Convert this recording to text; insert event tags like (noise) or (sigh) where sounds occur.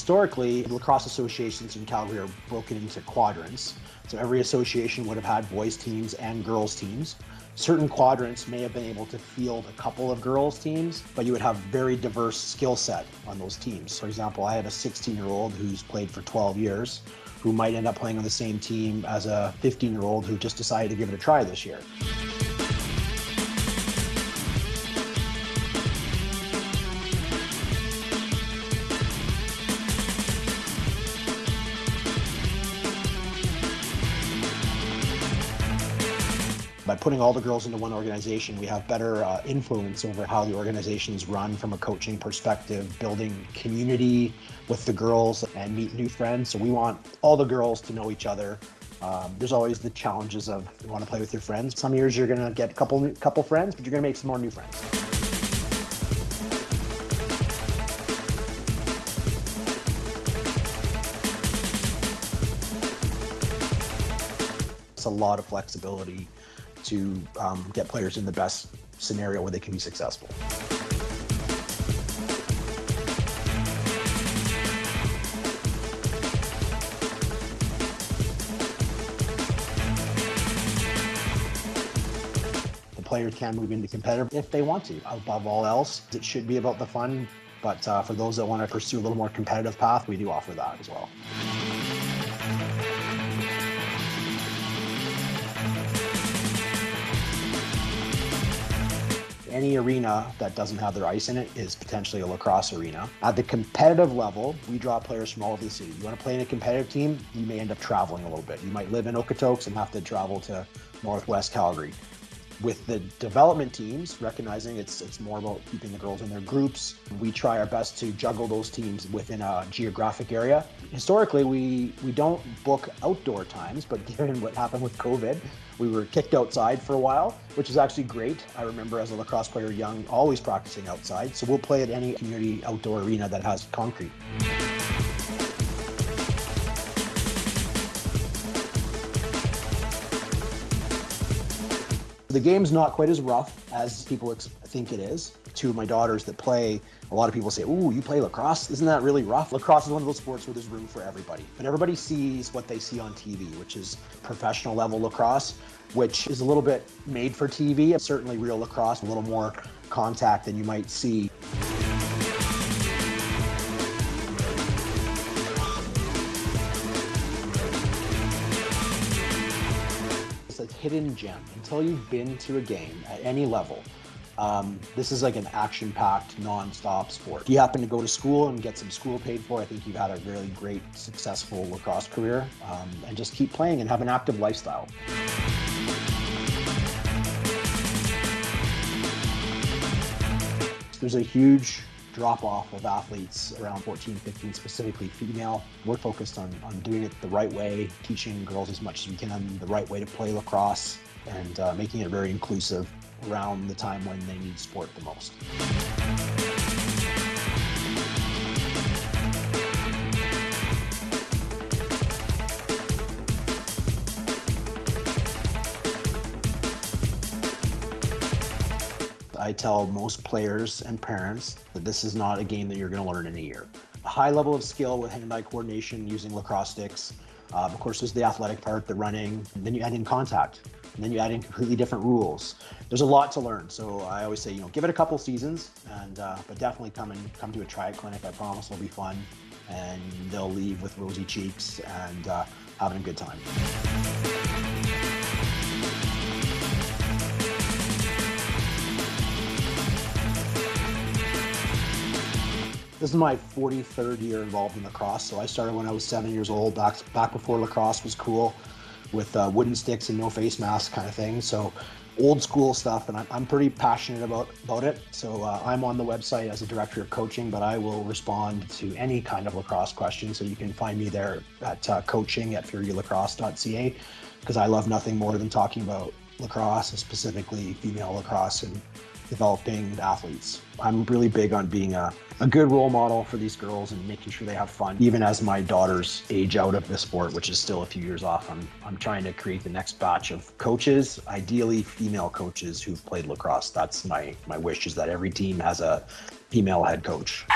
Historically, lacrosse associations in Calgary are broken into quadrants. So every association would have had boys teams and girls teams. Certain quadrants may have been able to field a couple of girls teams, but you would have very diverse skill set on those teams. For example, I have a 16 year old who's played for 12 years who might end up playing on the same team as a 15 year old who just decided to give it a try this year. By putting all the girls into one organization, we have better uh, influence over how the organization is run from a coaching perspective, building community with the girls and meet new friends. So we want all the girls to know each other. Um, there's always the challenges of you want to play with your friends. Some years you're going to get a couple couple friends, but you're going to make some more new friends. It's a lot of flexibility to um, get players in the best scenario where they can be successful. The players can move into competitive if they want to. Above all else, it should be about the fun, but uh, for those that want to pursue a little more competitive path, we do offer that as well. Any arena that doesn't have their ice in it is potentially a lacrosse arena. At the competitive level, we draw players from all over the city. You want to play in a competitive team, you may end up traveling a little bit. You might live in Okotoks and have to travel to Northwest Calgary with the development teams, recognizing it's it's more about keeping the girls in their groups. We try our best to juggle those teams within a geographic area. Historically, we we don't book outdoor times, but (laughs) given what happened with COVID, we were kicked outside for a while, which is actually great. I remember as a lacrosse player young, always practicing outside. So we'll play at any community outdoor arena that has concrete. The game's not quite as rough as people think it is. Two of my daughters that play, a lot of people say, "Ooh, you play lacrosse? Isn't that really rough?" Lacrosse is one of those sports where there's room for everybody, but everybody sees what they see on TV, which is professional level lacrosse, which is a little bit made for TV. Certainly, real lacrosse, a little more contact than you might see. Hidden gem until you've been to a game at any level. Um, this is like an action-packed, non-stop sport. If you happen to go to school and get some school paid for, I think you've had a really great, successful lacrosse career. Um, and just keep playing and have an active lifestyle. There's a huge drop off of athletes around 14, 15, specifically female. We're focused on, on doing it the right way, teaching girls as much as we can the right way to play lacrosse and uh, making it very inclusive around the time when they need sport the most. I tell most players and parents that this is not a game that you're going to learn in a year. A high level of skill with hand-eye coordination using lacrosse sticks. Uh, of course, there's the athletic part, the running, and then you add in contact, and then you add in completely different rules. There's a lot to learn. So I always say, you know, give it a couple seasons, and uh, but definitely come and come to a triad clinic. I promise it'll be fun, and they'll leave with rosy cheeks and uh, having a good time. This is my 43rd year involved in lacrosse. So I started when I was seven years old, back, back before lacrosse was cool with uh, wooden sticks and no face mask kind of thing. So old school stuff and I'm, I'm pretty passionate about, about it. So uh, I'm on the website as a director of coaching, but I will respond to any kind of lacrosse question. So you can find me there at uh, coaching at furylacrosse.ca because I love nothing more than talking about lacrosse, specifically female lacrosse and developing athletes. I'm really big on being a, a good role model for these girls and making sure they have fun. Even as my daughters age out of the sport, which is still a few years off, I'm, I'm trying to create the next batch of coaches, ideally female coaches who've played lacrosse. That's my, my wish is that every team has a female head coach.